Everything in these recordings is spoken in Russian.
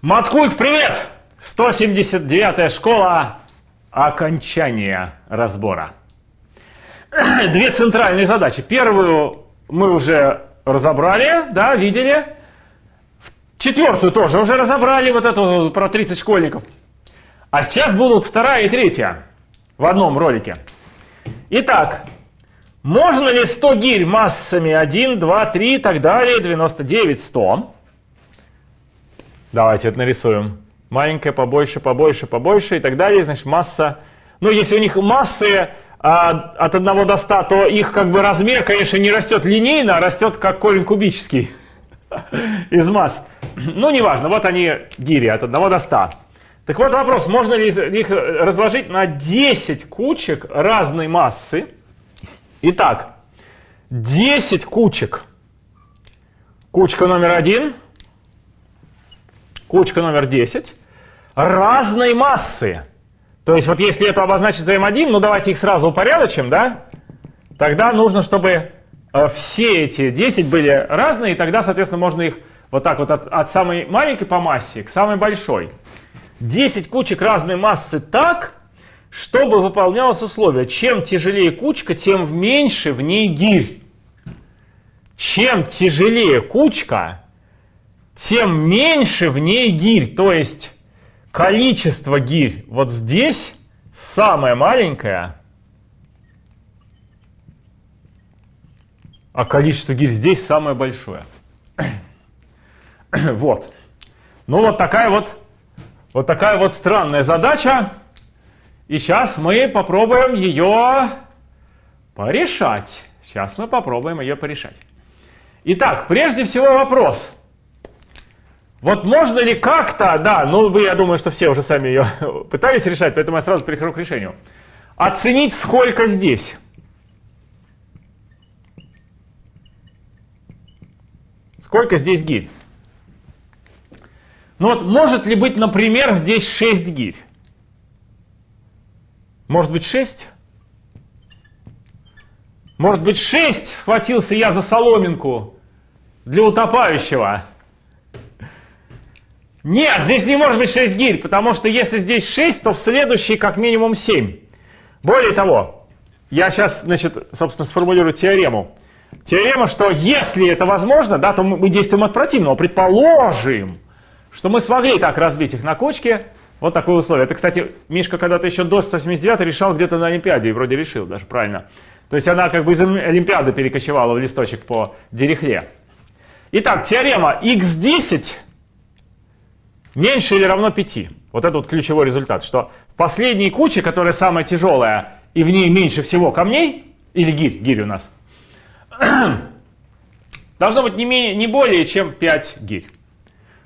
Маткульт, привет! 179-я школа окончания разбора. Две центральные задачи. Первую мы уже разобрали, да, видели. Четвертую тоже уже разобрали, вот эту про 30 школьников. А сейчас будут вторая и третья в одном ролике. Итак, можно ли 100 гирь массами 1, 2, 3 и так далее, 99, 100? Давайте это нарисуем. Маленькая, побольше, побольше, побольше и так далее. Значит, масса... Ну, если у них массы а, от 1 до 100, то их как бы размер, конечно, не растет линейно, а растет как корень кубический из масс. Ну, неважно, вот они гири от 1 до 100. Так вот вопрос, можно ли их разложить на 10 кучек разной массы? Итак, 10 кучек. Кучка номер один – кучка номер 10, разной массы. То есть вот если это обозначить за m1, ну давайте их сразу упорядочим, да? Тогда нужно, чтобы э, все эти 10 были разные, и тогда, соответственно, можно их вот так вот от, от самой маленькой по массе к самой большой. 10 кучек разной массы так, чтобы выполнялось условие. Чем тяжелее кучка, тем меньше в ней гирь. Чем тяжелее кучка, тем меньше в ней гирь. То есть количество гирь вот здесь самое маленькое, а количество гирь здесь самое большое. Вот. Ну вот такая вот, вот такая вот странная задача. И сейчас мы попробуем ее порешать. Сейчас мы попробуем ее порешать. Итак, прежде всего вопрос. Вот можно ли как-то, да, ну вы, я думаю, что все уже сами ее пытались решать, поэтому я сразу перехожу к решению. Оценить, сколько здесь. Сколько здесь гирь? Ну вот, может ли быть, например, здесь 6 гирь? Может быть 6? Может быть 6 схватился я за соломинку для утопающего? Нет, здесь не может быть 6 гирь, потому что если здесь 6, то в следующей как минимум 7. Более того, я сейчас, значит, собственно, сформулирую теорему. Теорема, что если это возможно, да, то мы действуем от противного. Предположим, что мы смогли так разбить их на кучки. Вот такое условие. Это, кстати, Мишка когда-то еще до 179 решал где-то на Олимпиаде, и вроде решил даже, правильно. То есть она как бы из Олимпиады перекочевала в листочек по дирихле. Итак, теорема x10 меньше или равно 5. Вот это вот ключевой результат, что в последней куче, которая самая тяжелая, и в ней меньше всего камней, или гирь, гирь у нас, должно быть не, менее, не более чем 5 гирь.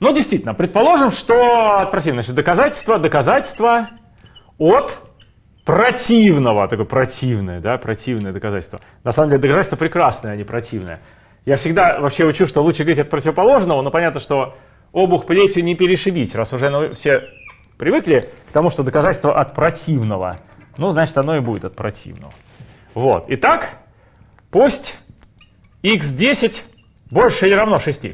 Ну, действительно, предположим, что противное, доказательство, доказательство от противного, такое противное, да, противное доказательство. На самом деле доказательство прекрасное, а не противное. Я всегда вообще учу, что лучше говорить от противоположного, но понятно, что обух плетью не перешибить, раз уже ну, все привыкли к тому, что доказательство от противного. Ну, значит, оно и будет от противного. Вот. Итак, пусть x10 больше или равно 6.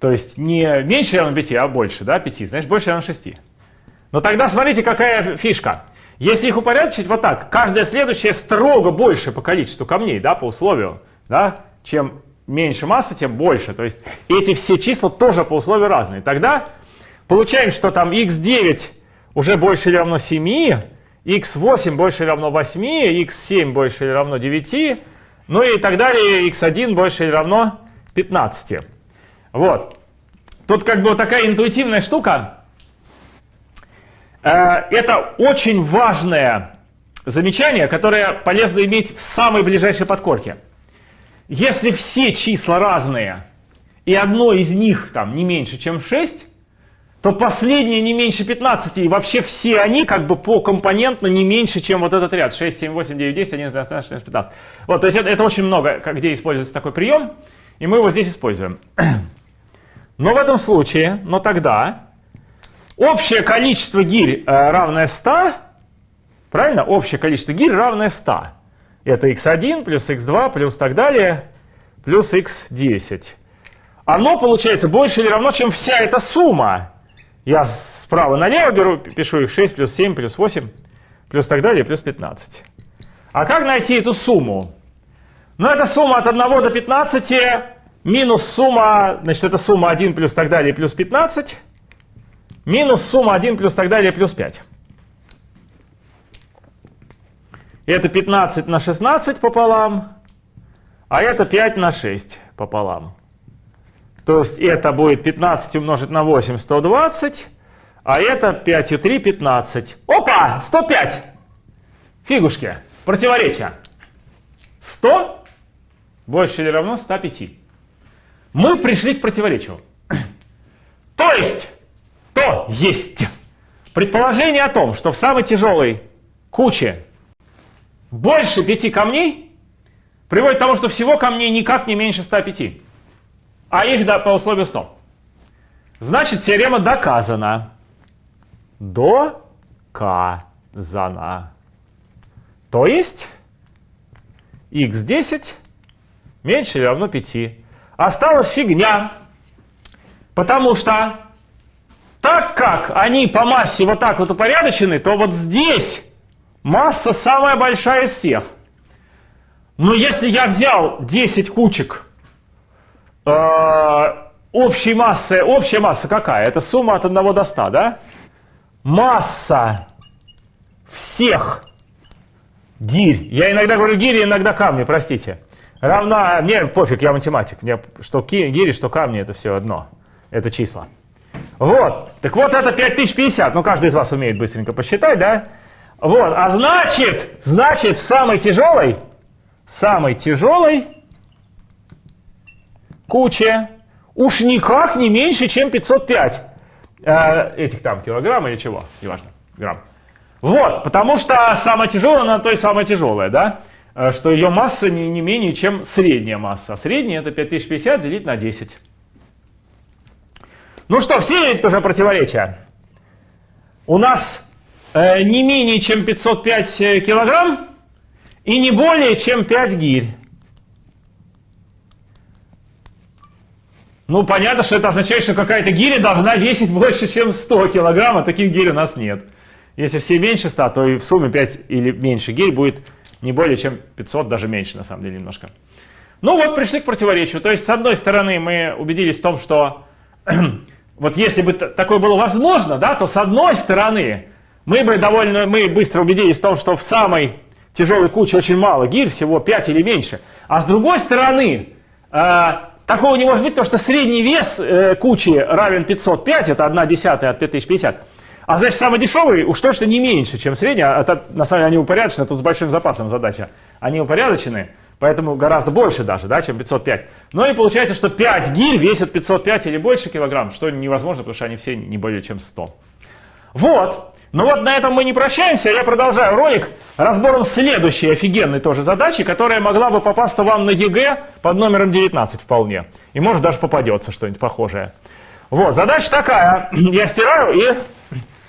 То есть не меньше равно 5, а больше, да, 5, значит, больше равно 6. Но тогда смотрите, какая фишка. Если их упорядочить вот так, каждая следующая строго больше по количеству камней, да, по условию, да, чем меньше массы, тем больше. То есть эти все числа тоже по условию разные. Тогда получаем, что там x9 уже больше или равно 7, x8 больше или равно 8, x7 больше или равно 9, ну и так далее, x1 больше или равно 15. Вот. Тут как бы такая интуитивная штука. Э, это очень важное замечание, которое полезно иметь в самой ближайшей подкорке. Если все числа разные, и одно из них там не меньше, чем 6, то последнее не меньше 15, и вообще все они как бы по компонентно не меньше, чем вот этот ряд 6, 7, 8, 9, 10, 11, 12, 13, 14, 15. Вот, то есть это, это очень много, где используется такой прием, и мы его здесь используем. Но в этом случае, но тогда, общее количество гирь э, равное 100, правильно? Общее количество гирь равное 100. Это x1 плюс x2 плюс так далее, плюс x10. оно получается больше или равно, чем вся эта сумма. Я справа налево беру, пишу их 6 плюс 7 плюс 8 плюс так далее, плюс 15. А как найти эту сумму? Ну, это сумма от 1 до 15 минус сумма, значит, это сумма 1 плюс так далее плюс 15, минус сумма 1 плюс так далее плюс 5. Это 15 на 16 пополам, а это 5 на 6 пополам. То есть это будет 15 умножить на 8, 120, а это 5 и 3, 15. Опа, 105! Фигушки, противоречия. 100 больше или равно 105. Мы пришли к противоречию. То есть, то есть предположение о том, что в самой тяжелой куче больше 5 камней, приводит к тому, что всего камней никак не меньше 105 а их да, по условию 100. Значит, теорема доказана. Доказана. То есть x10 меньше или равно 5. Осталась фигня. Потому что так как они по массе вот так вот упорядочены, то вот здесь масса самая большая из всех. Но если я взял 10 кучек э, общей массы, общая масса какая? Это сумма от 1 до 100, да? Масса всех гирь, я иногда говорю гири, иногда камни, простите, равна, мне пофиг, я математик, мне что гири, что камни, это все одно, это числа. Вот, так вот это 5050, ну каждый из вас умеет быстренько посчитать, да? Вот, а значит, значит в самой тяжелой, самой тяжелой куче уж никак не меньше, чем 505 э, этих там килограмм или чего, неважно, грамм. Вот, потому что самая тяжелая, она то и самая тяжелая, да, э, что ее масса не, не менее, чем средняя масса. А средняя это 5050 делить на 10. Ну что, все видят тоже противоречия? У нас не менее, чем 505 э, килограмм и не более, чем 5 гирь. Ну, понятно, что это означает, что какая-то гиря должна весить больше, чем 100 килограмм, а таких гирь у нас нет. Если все меньше 100, то и в сумме 5 или меньше гирь будет не более чем 500, даже меньше на самом деле немножко. Ну вот пришли к противоречию. То есть, с одной стороны, мы убедились в том, что вот если бы такое было возможно, да, то с одной стороны, мы бы довольно, мы быстро убедились в том, что в самой тяжелой куче очень мало гирь, всего 5 или меньше. А с другой стороны, э, Такого не может быть, потому что средний вес э, кучи равен 505, это 1 десятая от 5050. А значит, самый дешевый уж точно не меньше, чем средний. А это, на самом деле они упорядочены, тут с большим запасом задача. Они упорядочены, поэтому гораздо больше даже, да, чем 505. Но и получается, что 5 гирь весят 505 или больше килограмм, что невозможно, потому что они все не более чем 100. Вот. Ну вот на этом мы не прощаемся, я продолжаю ролик разбором следующей офигенной тоже задачи, которая могла бы попасться вам на ЕГЭ под номером 19 вполне. И может даже попадется что-нибудь похожее. Вот, задача такая. Я стираю и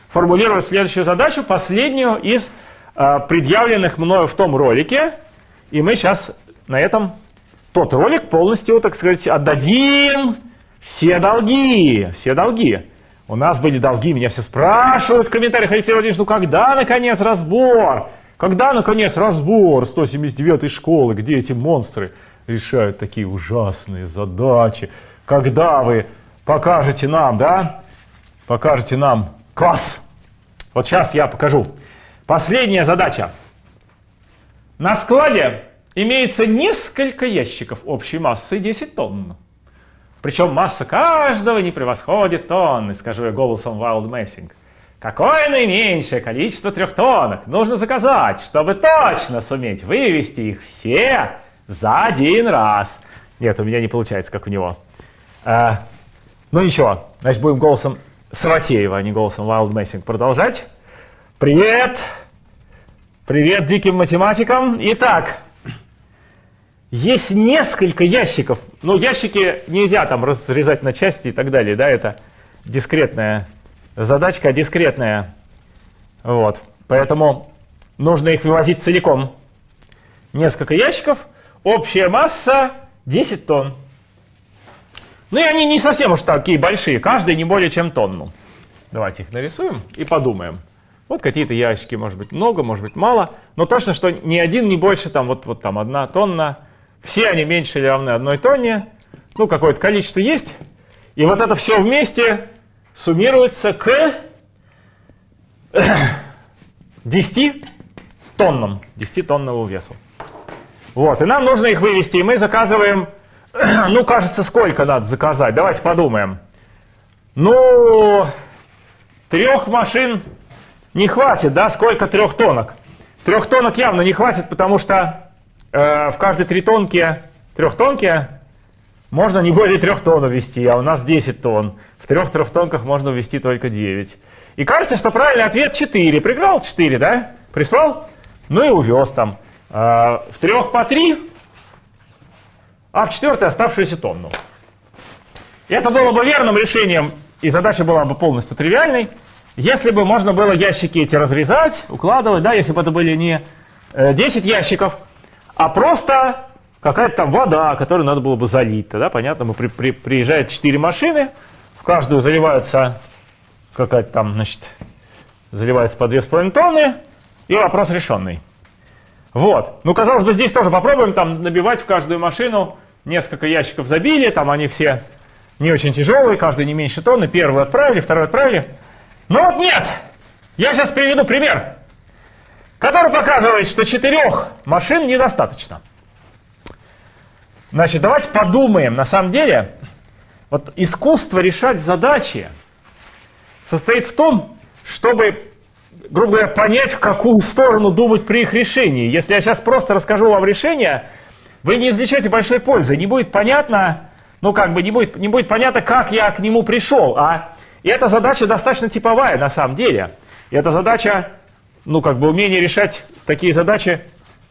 формулирую следующую задачу, последнюю из э, предъявленных мною в том ролике. И мы сейчас на этом тот ролик полностью, так сказать, отдадим все долги. Все долги. У нас были долги, меня все спрашивают в комментариях, Алексей Владимирович, ну когда, наконец, разбор? Когда, наконец, разбор 179-й школы, где эти монстры решают такие ужасные задачи? Когда вы покажете нам, да? Покажете нам класс. Вот сейчас я покажу. Последняя задача. На складе имеется несколько ящиков общей массой 10 тонн. Причем масса каждого не превосходит тонны, скажу я голосом Wild Messing. Какое наименьшее количество трехтонок нужно заказать, чтобы точно суметь вывести их все за один раз? Нет, у меня не получается, как у него. А, ну ничего, значит, будем голосом Саватеева, а не голосом Wild Messing продолжать. Привет! Привет диким математикам! Итак, есть несколько ящиков. Ну, ящики нельзя там разрезать на части и так далее, да, это дискретная задачка, дискретная. Вот, поэтому нужно их вывозить целиком. Несколько ящиков, общая масса 10 тонн. Ну и они не совсем уж такие большие, каждый не более чем тонну. Давайте их нарисуем и подумаем. Вот какие-то ящики, может быть, много, может быть, мало. Но точно, что ни один не больше, там, вот, вот там одна тонна. Все они меньше или равны одной тонне. Ну, какое-то количество есть. И вот это все вместе суммируется к 10 тоннам, 10 тонному весу. Вот, и нам нужно их вывести, и мы заказываем, ну, кажется, сколько надо заказать, давайте подумаем. Ну, трех машин не хватит, да, сколько трех тонок? Трех тонок явно не хватит, потому что в каждой тритонке, трехтонке можно не более трех тонн ввести, а у нас 10 тонн. В трех трехтонках можно ввести только 9. И кажется, что правильный ответ 4. Пригнал 4, да? Прислал? Ну и увез там. А, в трех по 3, а в четвертой оставшуюся тонну. Это было бы верным решением, и задача была бы полностью тривиальной, если бы можно было ящики эти разрезать, укладывать, да, если бы это были не 10 э, ящиков, а просто какая-то там вода, которую надо было бы залить. Тогда, понятно, мы при, при, приезжает 4 машины, в каждую заливается какая-то там, значит, заливается по 2,5 тонны, и вопрос решенный. Вот. Ну, казалось бы, здесь тоже попробуем там набивать в каждую машину несколько ящиков забили, там они все не очень тяжелые, каждый не меньше тонны. Первый отправили, второй отправили. Но вот нет! Я сейчас приведу пример, который показывает, что четырех машин недостаточно. Значит, давайте подумаем. На самом деле, вот искусство решать задачи состоит в том, чтобы грубо говоря, понять, в какую сторону думать при их решении. Если я сейчас просто расскажу вам решение, вы не извлечете большой пользы. Не будет понятно, ну как бы не будет, не будет понятно, как я к нему пришел. А и эта задача достаточно типовая на самом деле. И эта задача, ну как бы умение решать такие задачи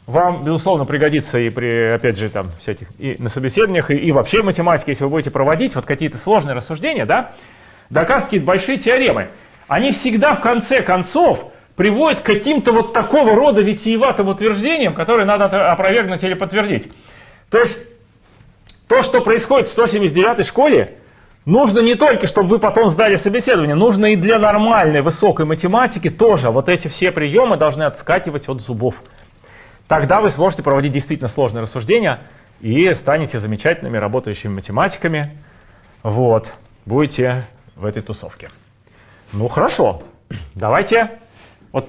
вам, безусловно, пригодится и при, опять же, там, всяких, и на собеседованиях, и, и вообще в математике, если вы будете проводить вот какие-то сложные рассуждения, да, доказывать какие-то большие теоремы они всегда в конце концов приводят к каким-то вот такого рода витиеватым утверждениям, которые надо опровергнуть или подтвердить. То есть то, что происходит в 179 школе, нужно не только, чтобы вы потом сдали собеседование, нужно и для нормальной высокой математики тоже. Вот эти все приемы должны отскакивать от зубов. Тогда вы сможете проводить действительно сложные рассуждения и станете замечательными работающими математиками. Вот, будете в этой тусовке. Ну хорошо, давайте вот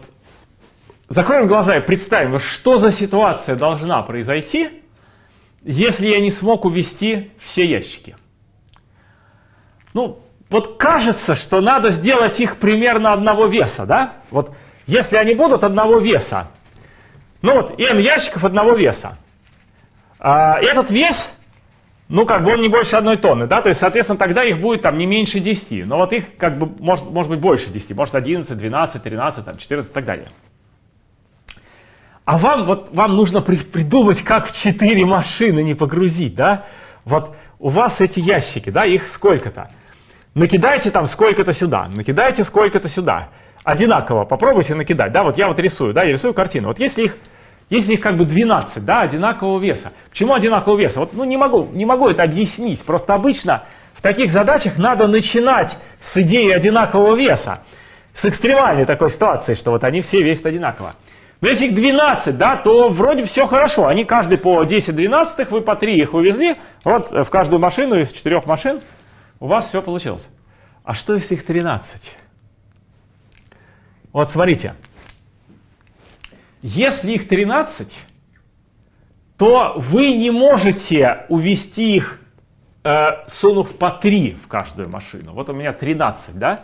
закроем глаза и представим, что за ситуация должна произойти, если я не смог увести все ящики. Ну, вот кажется, что надо сделать их примерно одного веса, да? Вот если они будут одного веса, ну вот m ящиков одного веса, а, этот вес ну, как бы он не больше одной тонны, да, то есть, соответственно, тогда их будет там не меньше 10, но вот их как бы может, может быть больше 10, может 11, 12, 13, там, 14 и так далее. А вам, вот, вам нужно при, придумать, как в 4 машины не погрузить, да, вот у вас эти ящики, да, их сколько-то. Накидайте там сколько-то сюда, накидайте сколько-то сюда. Одинаково попробуйте накидать, да, вот я вот рисую, да, я рисую картину. Вот если их если их как бы 12, да, одинакового веса. Почему одинакового веса? Вот, ну, не могу, не могу это объяснить. Просто обычно в таких задачах надо начинать с идеи одинакового веса. С экстремальной такой ситуации, что вот они все весят одинаково. Но если их 12, да, то вроде все хорошо. Они каждый по 10 12, вы по 3 их увезли. Вот в каждую машину из четырех машин у вас все получилось. А что если их 13? Вот смотрите, если их 13, то вы не можете увести их, э, сунув по 3 в каждую машину. Вот у меня 13, да?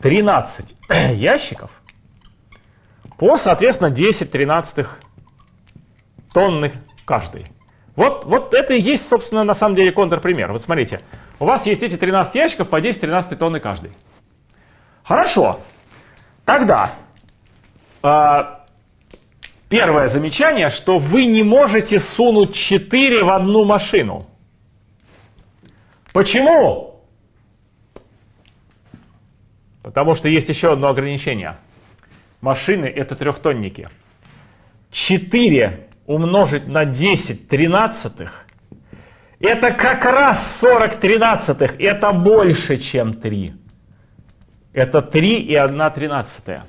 13 ящиков по, соответственно, 10 тринадцатых тонны каждый. Вот, вот это и есть, собственно, на самом деле контрпример. Вот смотрите, у вас есть эти 13 ящиков по 10 13 тонны каждый. Хорошо. Тогда э, Первое замечание, что вы не можете сунуть 4 в одну машину. Почему? Потому что есть еще одно ограничение. Машины — это трехтонники. 4 умножить на 10 тринадцатых Это как раз 40 тринадцатых. Это больше, чем 3. Это 3 и 1 тринадцатая.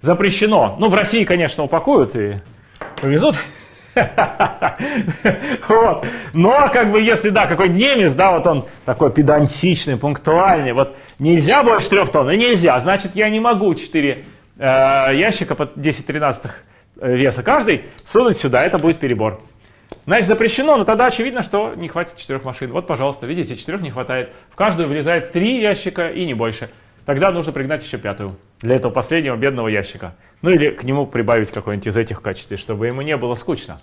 Запрещено. Ну, в России, конечно, упакуют и повезут. Вот. Но, как бы, если, да, какой немец, да, вот он такой педантичный, пунктуальный, вот нельзя больше трех тонн, и нельзя, значит, я не могу 4 э, ящика по 10-13 э, веса каждый сунуть сюда, это будет перебор. Значит, запрещено, но тогда очевидно, что не хватит четырех машин. Вот, пожалуйста, видите, четырех не хватает. В каждую влезает три ящика и не больше. Тогда нужно пригнать еще пятую для этого последнего бедного ящика. Ну или к нему прибавить какой-нибудь из этих качеств, чтобы ему не было скучно.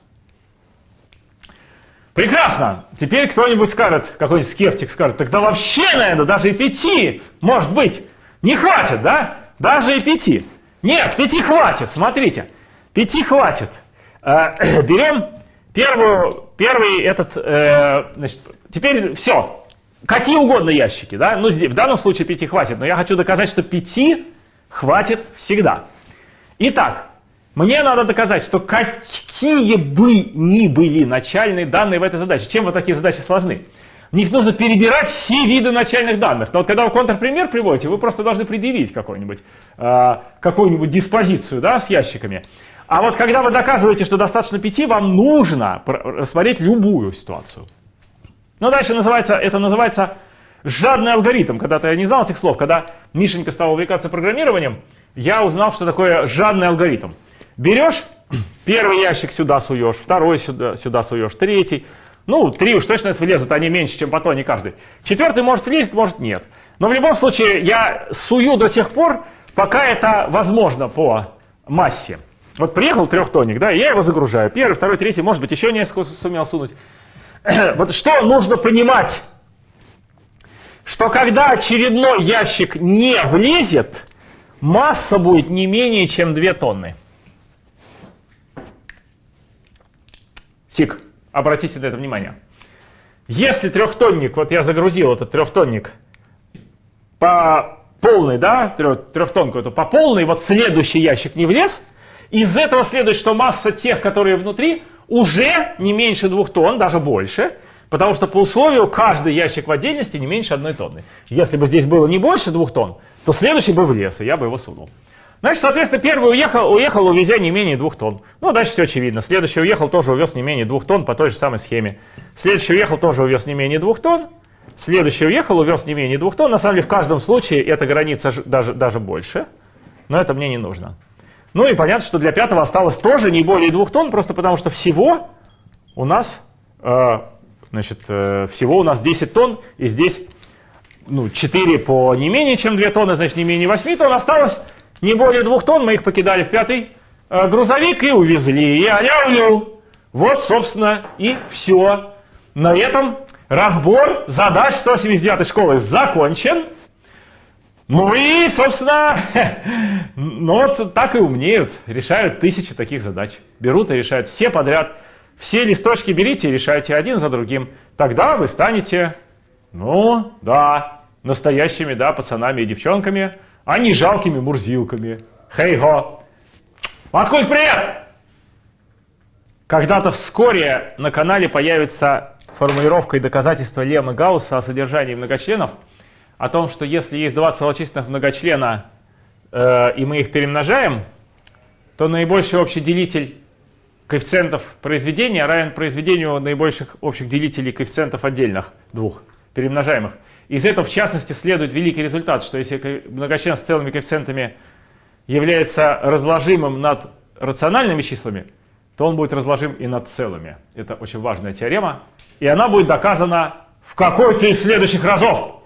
Прекрасно! Теперь кто-нибудь скажет, какой-нибудь скептик скажет, тогда вообще, наверное, даже и пяти, может быть, не хватит, да? Даже и пяти. Нет, пяти хватит, смотрите, пяти хватит. Э, берем первую, первый этот, э, значит, теперь все, какие угодно ящики, да? Ну, в данном случае пяти хватит, но я хочу доказать, что пяти хватит всегда. Итак, мне надо доказать, что какие бы ни были начальные данные в этой задаче, чем вот такие задачи сложны, в них нужно перебирать все виды начальных данных. Но вот когда вы контрпример приводите, вы просто должны предъявить какую-нибудь э, какую диспозицию да, с ящиками. А вот когда вы доказываете, что достаточно пяти, вам нужно рассмотреть любую ситуацию. Ну, дальше называется, это называется жадный алгоритм. Когда-то я не знал этих слов. Когда Мишенька стал увлекаться программированием, я узнал, что такое жадный алгоритм. Берешь, первый ящик сюда суешь, второй сюда, сюда суешь, третий. Ну, три уж точно влезут, они меньше, чем по тоне каждый. Четвертый может влезть, может нет. Но в любом случае я сую до тех пор, пока это возможно по массе. Вот приехал трехтонник, да, я его загружаю. Первый, второй, третий, может быть, еще несколько сумел сунуть. Вот что нужно понимать? Что когда очередной ящик не влезет, масса будет не менее чем 2 тонны. Сик, обратите на это внимание. Если трехтонник, вот я загрузил этот трехтонник по полной, да, трехтонку, то по полной, вот следующий ящик не влез, из этого следует, что масса тех, которые внутри, уже не меньше двух тонн, даже больше, потому что по условию каждый ящик в отдельности не меньше одной тонны. Если бы здесь было не больше двух тонн, то следующий бы влез, и я бы его сунул. Значит, соответственно, первый уехал, уехал, увезя не менее двух тонн. Ну, дальше все очевидно. Следующий уехал, тоже увез не менее двух тонн по той же самой схеме. Следующий уехал, тоже увез не менее двух тонн. Следующий уехал, увез не менее двух тонн. На самом деле, в каждом случае эта граница даже, даже больше. Но это мне не нужно. Ну и понятно, что для пятого осталось тоже не более двух тонн, просто потому что всего у нас, э, значит, э, всего у нас 10 тонн, и здесь ну, 4 по не менее чем 2 тонны, значит, не менее 8 тонн осталось не более двух тонн мы их покидали в пятый э, грузовик и увезли. И аляулю. Вот, собственно, и все. На этом разбор задач 179 школы закончен. Ну и, собственно, ну вот так и умнеют. Решают тысячи таких задач. Берут и решают все подряд. Все листочки берите и решайте один за другим. Тогда вы станете, ну, да, настоящими, да, пацанами и девчонками а не жалкими мурзилками. Хей-го! Откуда привет! Когда-то вскоре на канале появится формулировка и доказательство Лема Гаусса о содержании многочленов, о том, что если есть два целочисленных многочлена, э, и мы их перемножаем, то наибольший общий делитель коэффициентов произведения равен произведению наибольших общих делителей коэффициентов отдельных двух перемножаемых. Из этого, в частности, следует великий результат, что если многочлен с целыми коэффициентами является разложимым над рациональными числами, то он будет разложим и над целыми. Это очень важная теорема. И она будет доказана в какой-то из следующих разов.